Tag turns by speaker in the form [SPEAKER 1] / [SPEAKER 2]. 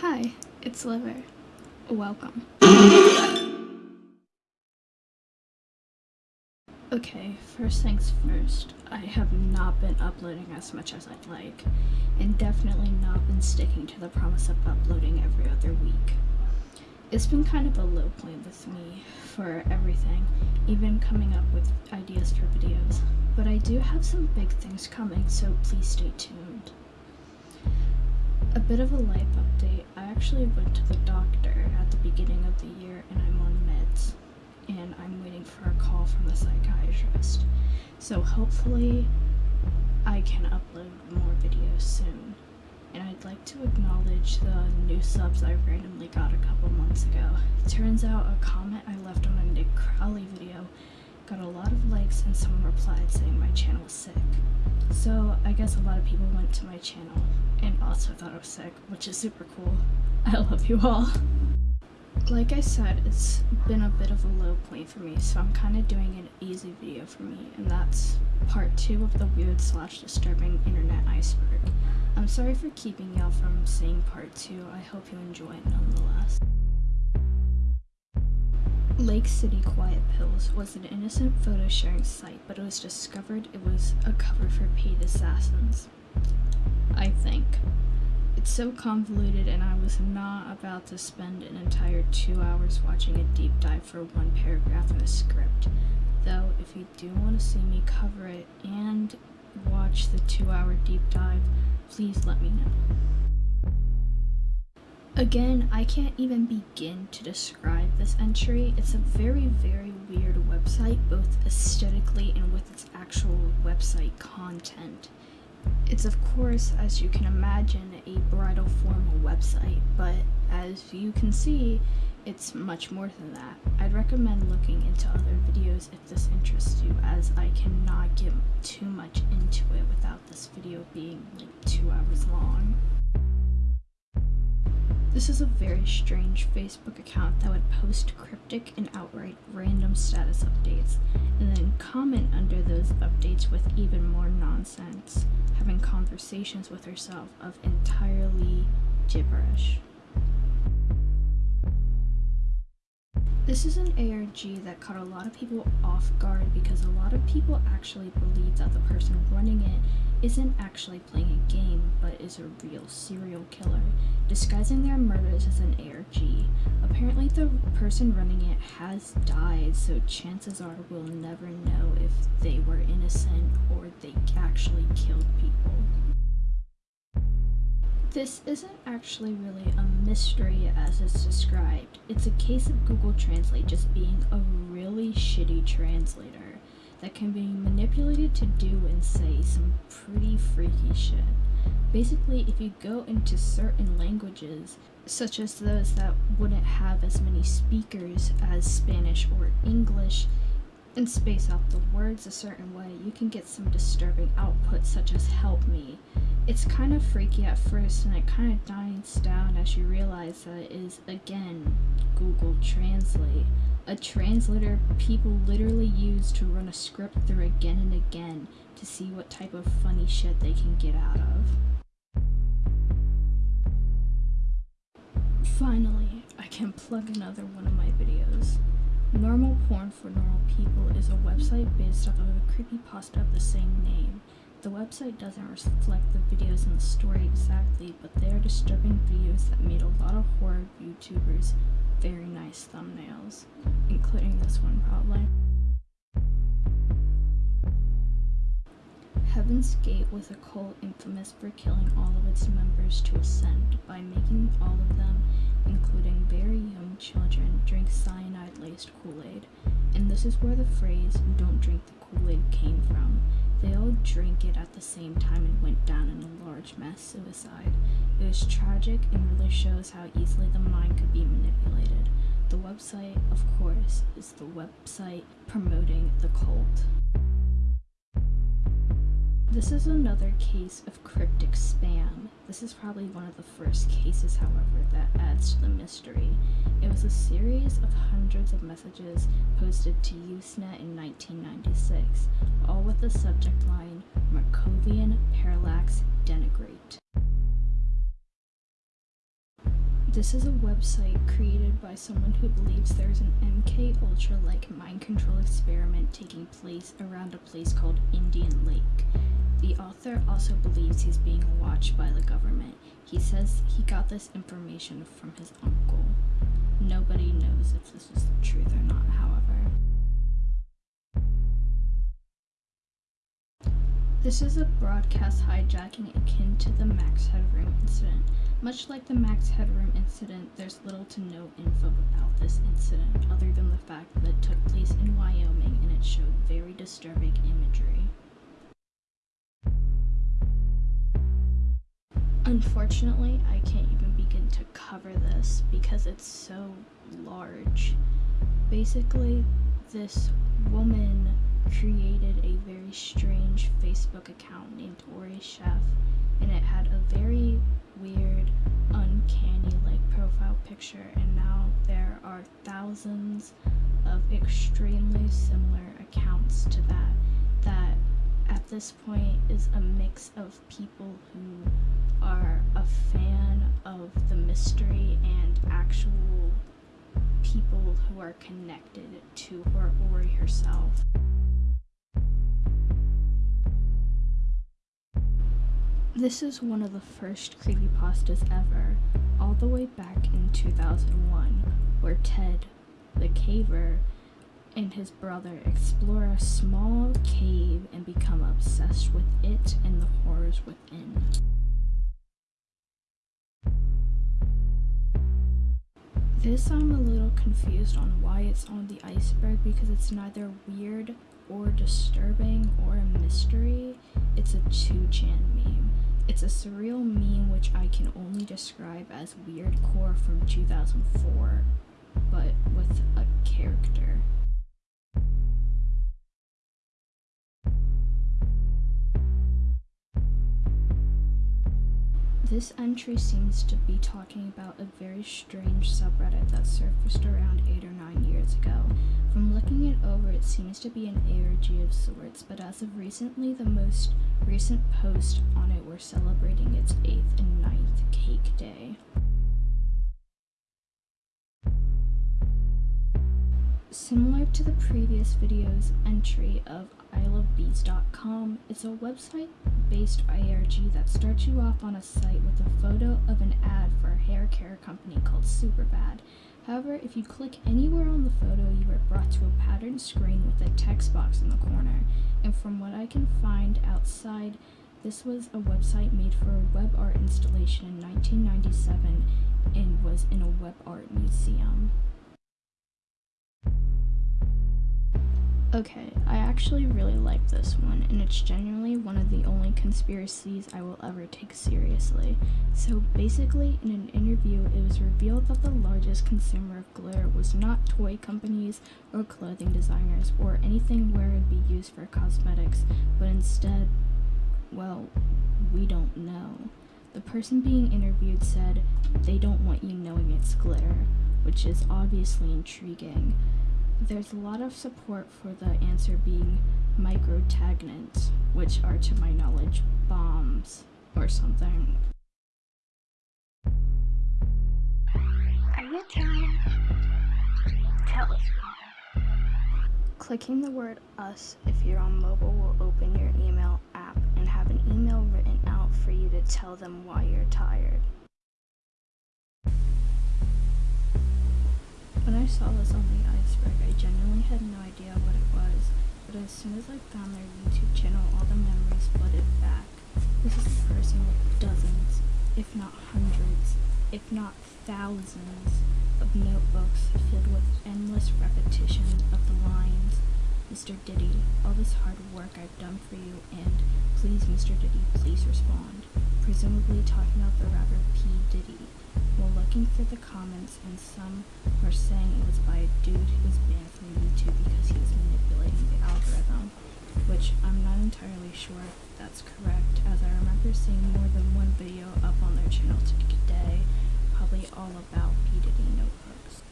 [SPEAKER 1] Hi, it's Liver. Welcome. Okay, first things first, I have not been uploading as much as I'd like, and definitely not been sticking to the promise of uploading every other week. It's been kind of a low point with me for everything, even coming up with ideas for videos, but I do have some big things coming, so please stay tuned. A bit of a life update, I actually went to the doctor at the beginning of the year and I'm on meds, and I'm waiting for a call from the psychiatrist. So hopefully I can upload more videos soon. And I'd like to acknowledge the new subs I randomly got a couple months ago. Turns out a comment I left on a Nick Crowley video got a lot of likes and someone replied saying my channel was sick. So I guess a lot of people went to my channel and also thought I was sick, which is super cool. I love you all. Like I said, it's been a bit of a low point for me, so I'm kind of doing an easy video for me, and that's part two of the weird slash disturbing internet iceberg. I'm sorry for keeping y'all from seeing part two, I hope you enjoy it nonetheless. Lake City Quiet Pills was an innocent photo sharing site, but it was discovered it was a cover for paid assassins. I think. It's so convoluted, and I was not about to spend an entire two hours watching a deep dive for one paragraph in a script. Though, if you do want to see me cover it and watch the two hour deep dive, please let me know. Again, I can't even begin to describe this entry. It's a very, very weird website, both aesthetically and with its actual website content. It's of course, as you can imagine, a bridal formal website, but as you can see, it's much more than that. I'd recommend looking into other videos if this interests you, as I cannot get too much into it without this video being like two hours long. This is a very strange Facebook account that would post cryptic and outright random status updates, and then comment under those updates with even more nonsense, having conversations with herself of entirely gibberish. This is an ARG that caught a lot of people off guard because a lot of people actually believe that the person running it isn't actually playing a game, but is a real serial killer, disguising their murders as an ARG. Apparently the person running it has died, so chances are we'll never know if they were innocent or they actually killed people. This isn't actually really a mystery as it's described. It's a case of Google Translate just being a really shitty translator that can be manipulated to do and say some pretty freaky shit. Basically, if you go into certain languages, such as those that wouldn't have as many speakers as Spanish or English, and space out the words a certain way, you can get some disturbing output such as help me, it's kind of freaky at first and it kind of dies down as you realize that it is again Google Translate, a translator people literally use to run a script through again and again to see what type of funny shit they can get out of. Finally, I can plug another one of my videos. Normal Porn for Normal People is a website based off of a creepypasta of the same name. The website doesn't reflect the videos in the story exactly, but they are disturbing videos that made a lot of horror YouTubers very nice thumbnails, including this one probably. Heaven's Gate was a cult infamous for killing all of its members to ascend by making all of them, including very young children, drink cyanide-laced Kool-Aid. And this is where the phrase, don't drink the Kool-Aid came from. They all drank it at the same time and went down in a large mass suicide. It was tragic and really shows how easily the mind could be manipulated. The website, of course, is the website promoting the cult. This is another case of cryptic spam. This is probably one of the first cases, however, that adds to the mystery. It was a series of hundreds of messages posted to Usenet in 1996, all with the subject line, Markovian Parallax Denigrate. This is a website created by someone who believes there's an MK Ultra like mind control experiment taking place around a place called Indian Lake. The author also believes he's being watched by the government. He says he got this information from his uncle. Nobody knows if this is the truth or not, however. This is a broadcast hijacking akin to the Max Headroom incident. Much like the Max Headroom incident, there's little to no info about this incident other than the fact that it took place in Wyoming and it showed very disturbing imagery. Unfortunately, I can't even begin to cover this because it's so large. Basically, this woman created a very strange Facebook account named Ori Chef, and it had a very weird, uncanny like profile picture, and now there are thousands of extremely similar accounts to that. That at this point is a mix of people who are a fan of the mystery and actual people who are connected to her Ori herself. This is one of the first creepypastas ever, all the way back in 2001, where Ted, the caver, and his brother explore a small cave and become obsessed with it and the horrors within. This I'm a little confused on why it's on the iceberg because it's neither weird or disturbing or a mystery. It's a 2chan meme. It's a surreal meme which I can only describe as weird core from 2004, but with a character. This entry seems to be talking about a very strange subreddit that surfaced around 8 or 9 years ago. From looking it over, it seems to be an ARG of sorts, but as of recently, the most recent post on it were celebrating its 8th and 9th cake day. Similar to the previous video's entry of ilovebees.com, it's a website based ARG that starts you off on a site with a photo of an ad for a hair care company called Superbad. However, if you click anywhere on the photo, you are brought to a patterned screen with a text box in the corner. And from what I can find outside, this was a website made for a web art installation in 1997 and was in a web art museum. Okay, I actually really like this one, and it's genuinely one of the only conspiracies I will ever take seriously. So basically, in an interview, it was revealed that the largest consumer of glitter was not toy companies or clothing designers or anything where it would be used for cosmetics, but instead, well, we don't know. The person being interviewed said they don't want you knowing it's glitter, which is obviously intriguing there's a lot of support for the answer being microtaggants, which are, to my knowledge, bombs or something.
[SPEAKER 2] Are you tired? Tell us more.
[SPEAKER 1] Clicking the word us if you're on mobile will open your email app and have an email written out for you to tell them why you're tired. I saw this on the iceberg, I genuinely had no idea what it was, but as soon as I found their YouTube channel, all the memories flooded back. This is a person with dozens, if not hundreds, if not thousands, of notebooks filled with endless repetition of the lines, Mr. Diddy, all this hard work I've done for you, and please, Mr. Diddy, please respond. Presumably talking about the rapper P. Diddy while looking through the comments and some were saying it was by a dude who was banned from YouTube because he was manipulating the algorithm, which I'm not entirely sure if that's correct as I remember seeing more than one video up on their channel today, probably all about. Diddy notebooks.